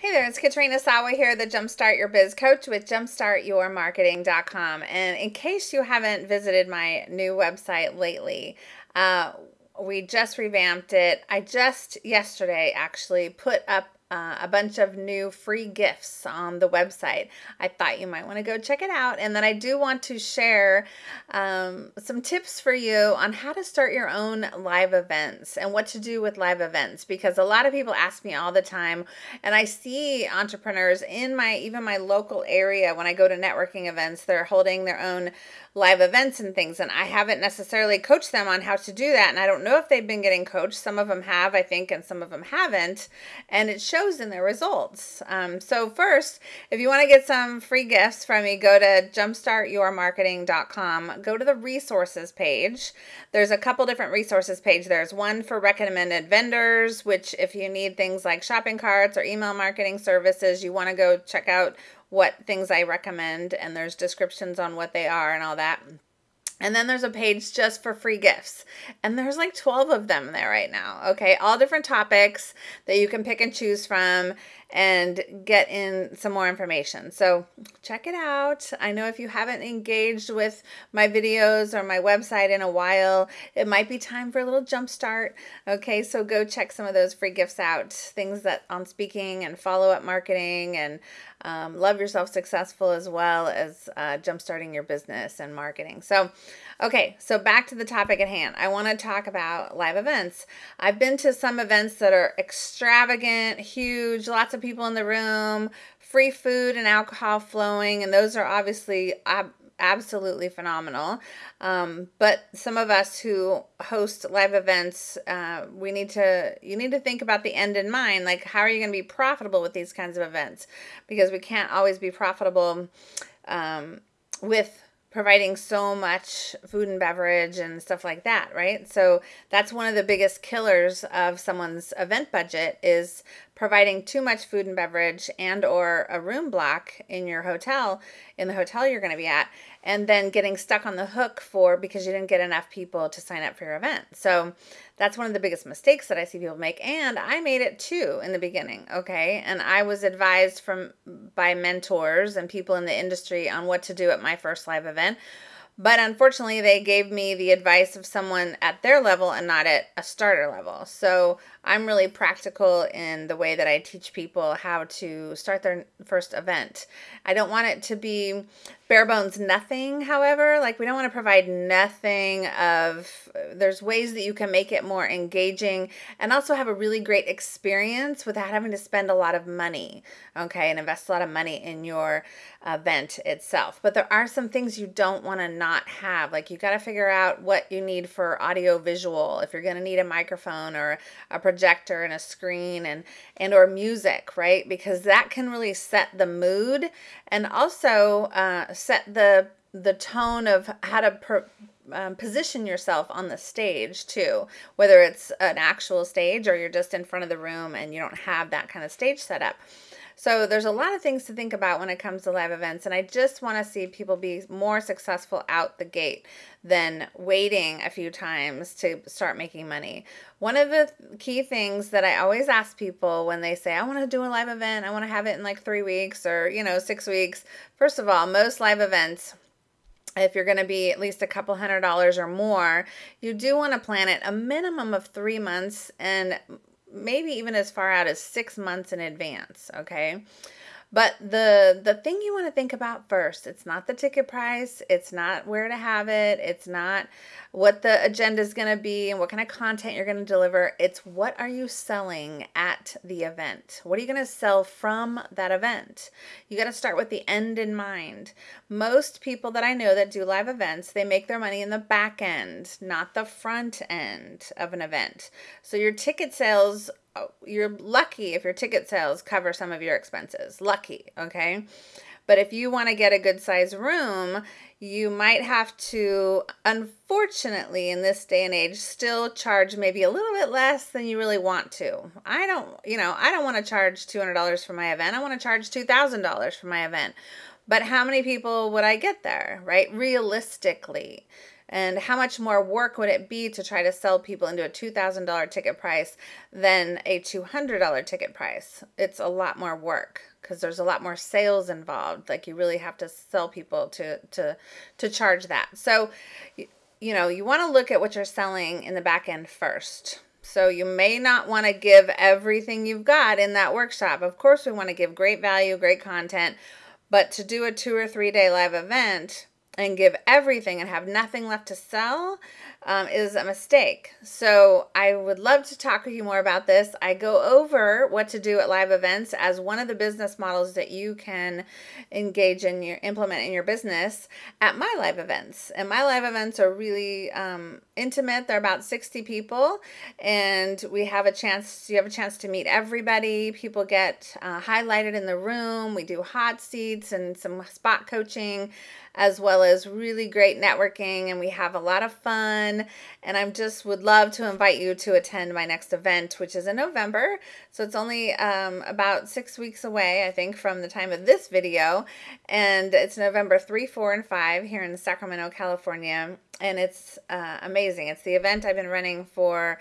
Hey there, it's Katrina Sawa here, the Jumpstart Your Biz Coach with jumpstartyourmarketing.com. And in case you haven't visited my new website lately, uh, we just revamped it. I just yesterday actually put up uh, a bunch of new free gifts on the website. I thought you might want to go check it out. And then I do want to share um, some tips for you on how to start your own live events and what to do with live events because a lot of people ask me all the time and I see entrepreneurs in my even my local area when I go to networking events they're holding their own live events and things and I haven't necessarily coached them on how to do that and I don't know if they've been getting coached. Some of them have I think and some of them haven't and it shows in their results. Um, so first if you want to get some free gifts from me go to jumpstartyourmarketing.com go to the resources page. There's a couple different resources page. There's one for recommended vendors which if you need things like shopping carts or email marketing services you want to go check out what things I recommend, and there's descriptions on what they are and all that. And then there's a page just for free gifts. And there's like 12 of them there right now. Okay. All different topics that you can pick and choose from and get in some more information. So check it out. I know if you haven't engaged with my videos or my website in a while, it might be time for a little jump start. Okay, so go check some of those free gifts out. Things that on speaking and follow up marketing and um, love yourself successful as well as uh, jump starting your business and marketing. So Okay, so back to the topic at hand. I want to talk about live events. I've been to some events that are extravagant, huge, lots of people in the room, free food and alcohol flowing, and those are obviously ab- absolutely phenomenal. Um, but some of us who host live events, uh, we need to you need to think about the end in mind. Like, how are you going to be profitable with these kinds of events? Because we can't always be profitable um, with providing so much food and beverage and stuff like that, right? So that's one of the biggest killers of someone's event budget is providing too much food and beverage and or a room block in your hotel in the hotel you're going to be at and then getting stuck on the hook for because you didn't get enough people to sign up for your event. So that's one of the biggest mistakes that I see people make and I made it too in the beginning, okay? And I was advised from by mentors and people in the industry on what to do at my first live event but unfortunately, they gave me the advice of someone at their level and not at a starter level. So I'm really practical in the way that I teach people how to start their first event. I don't want it to be bare bones nothing, however. Like, we don't want to provide nothing of, there's ways that you can make it more engaging and also have a really great experience without having to spend a lot of money, okay, and invest a lot of money in your event itself. But there are some things you don't want to not have. Like, you got to figure out what you need for audio visual, if you're going to need a microphone or a projector and a screen and and or music, right? Because that can really set the mood and also uh, set the the tone of how to per, um, position yourself on the stage too, whether it's an actual stage or you're just in front of the room and you don't have that kind of stage set up. So there's a lot of things to think about when it comes to live events, and I just want to see people be more successful out the gate than waiting a few times to start making money. One of the key things that I always ask people when they say, I want to do a live event, I want to have it in like three weeks or, you know, six weeks. First of all, most live events, if you're going to be at least a couple hundred dollars or more, you do want to plan it a minimum of three months and maybe even as far out as six months in advance, okay? But the the thing you want to think about first, it's not the ticket price, it's not where to have it, it's not what the agenda is going to be and what kind of content you're going to deliver. It's what are you selling at the event? What are you going to sell from that event? You got to start with the end in mind. Most people that I know that do live events, they make their money in the back end, not the front end of an event. So your ticket sales you're lucky if your ticket sales cover some of your expenses. Lucky, okay? But if you want to get a good size room, you might have to, unfortunately, in this day and age, still charge maybe a little bit less than you really want to. I don't, you know, I don't want to charge $200 for my event. I want to charge $2,000 for my event. But how many people would I get there, right? Realistically And how much more work would it be to try to sell people into a $2,000 ticket price than a $200 ticket price? It's a lot more work because there's a lot more sales involved. Like you really have to sell people to to to charge that. So you know, you want to look at what you're selling in the back end first. So you may not want to give everything you've got in that workshop. Of course, we want to give great value, great content, but to do a 2 or 3 day live event and give everything and have nothing left to sell, um, is a mistake. So I would love to talk with you more about this. I go over what to do at live events as one of the business models that you can engage in your implement in your business at my live events. And my live events are really um, intimate. They're about 60 people, and we have a chance. You have a chance to meet everybody. People get uh, highlighted in the room. We do hot seats and some spot coaching as well as really great networking and we have a lot of fun and I just would love to invite you to attend my next event which is in November so it's only um, about six weeks away I think from the time of this video and it's November 3 4 and 5 here in Sacramento California and it's uh, amazing it's the event I've been running for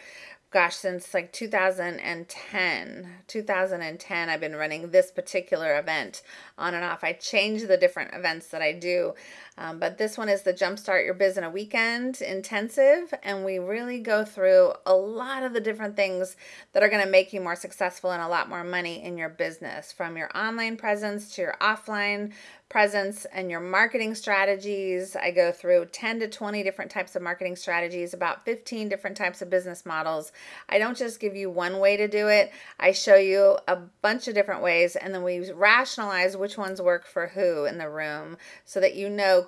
gosh, since like 2010. 2010, I've been running this particular event on and off. I change the different events that I do. Um, but this one is the Jumpstart Your Biz in a Weekend intensive. And we really go through a lot of the different things that are going to make you more successful and a lot more money in your business from your online presence to your offline presence and your marketing strategies. I go through 10 to 20 different types of marketing strategies, about 15 different types of business models. I don't just give you one way to do it, I show you a bunch of different ways, and then we rationalize which ones work for who in the room so that you know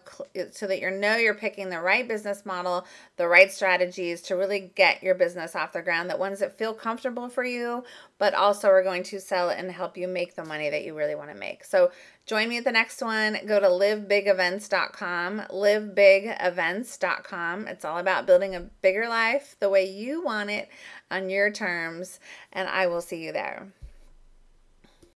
so that you know you're picking the right business model, the right strategies to really get your business off the ground, that ones that feel comfortable for you, but also are going to sell and help you make the money that you really want to make. So Join me at the next one. Go to livebigevents.com, livebigevents.com. It's all about building a bigger life the way you want it on your terms, and I will see you there.